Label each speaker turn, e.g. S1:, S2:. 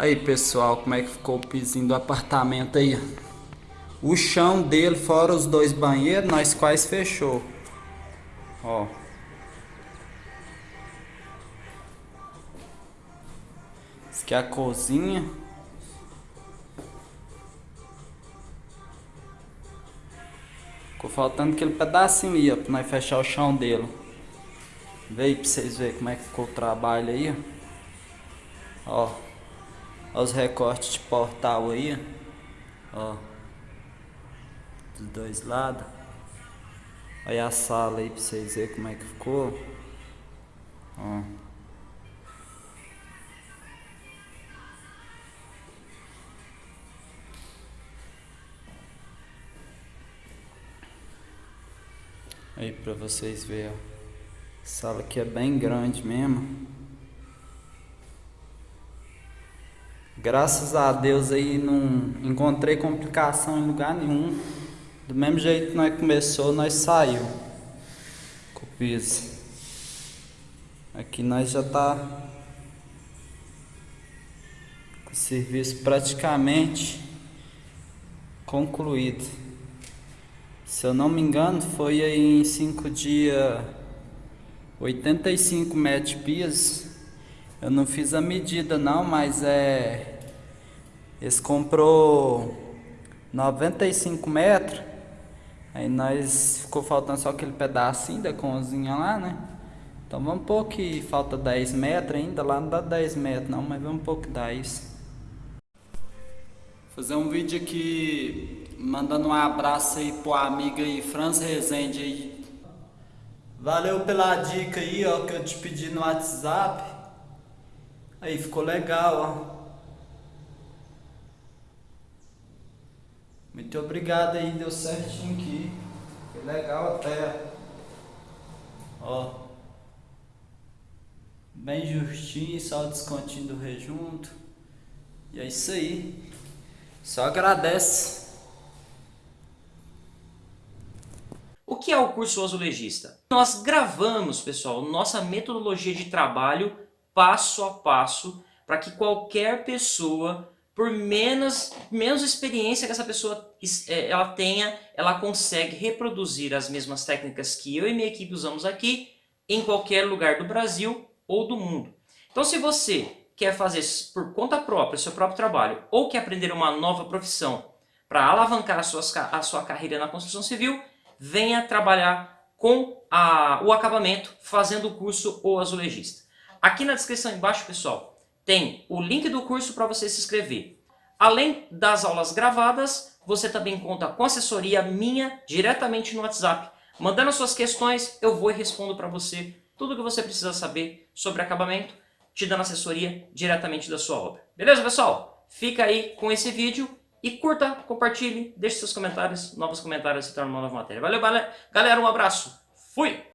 S1: Aí pessoal, como é que ficou o pisinho do apartamento aí? O chão dele, fora os dois banheiros, nós quase fechou. Ó. Isso aqui é a cozinha. Ficou faltando aquele pedacinho aí, ó, pra nós fechar o chão dele. Veio pra vocês verem como é que ficou o trabalho aí, ó. Os recortes de portal aí, ó. Dos dois lados. Olha a sala aí pra vocês verem como é que ficou. Ó. Aí pra vocês verem, ó. A sala aqui é bem grande mesmo. Graças a Deus aí não encontrei complicação em lugar nenhum. Do mesmo jeito que nós começou, nós saiu com o piso. Aqui nós já tá com o serviço praticamente concluído. Se eu não me engano, foi aí em 5 dias 85 metros de piso. Eu não fiz a medida não, mas é... Eles comprou 95 metros. Aí nós ficou faltando só aquele pedacinho da cozinha lá, né? Então vamos pôr que falta 10 metros ainda. Lá não dá 10 metros não, mas vamos pôr que dá isso. Fazer um vídeo aqui mandando um abraço aí pro amigo aí, Franz Rezende aí. Valeu pela dica aí, ó, que eu te pedi no WhatsApp. Aí ficou legal, ó. Muito obrigado aí, deu certinho aqui. Foi legal até. Ó. Bem justinho, só o descontinho do rejunto. E é isso aí. Só agradece.
S2: O que é o curso azulejista? Nós gravamos, pessoal, nossa metodologia de trabalho passo a passo para que qualquer pessoa, por menos, menos experiência que essa pessoa é, ela tenha, ela consegue reproduzir as mesmas técnicas que eu e minha equipe usamos aqui em qualquer lugar do Brasil ou do mundo. Então se você quer fazer por conta própria, seu próprio trabalho, ou quer aprender uma nova profissão para alavancar a sua, a sua carreira na construção civil, venha trabalhar com a, o acabamento fazendo o curso O Azulejista. Aqui na descrição embaixo, pessoal, tem o link do curso para você se inscrever. Além das aulas gravadas, você também conta com assessoria minha diretamente no WhatsApp. Mandando suas questões, eu vou e respondo para você tudo o que você precisa saber sobre acabamento, te dando assessoria diretamente da sua obra. Beleza, pessoal? Fica aí com esse vídeo e curta, compartilhe, deixe seus comentários, novos comentários se tornam uma nova matéria. Valeu, galera, um abraço, fui!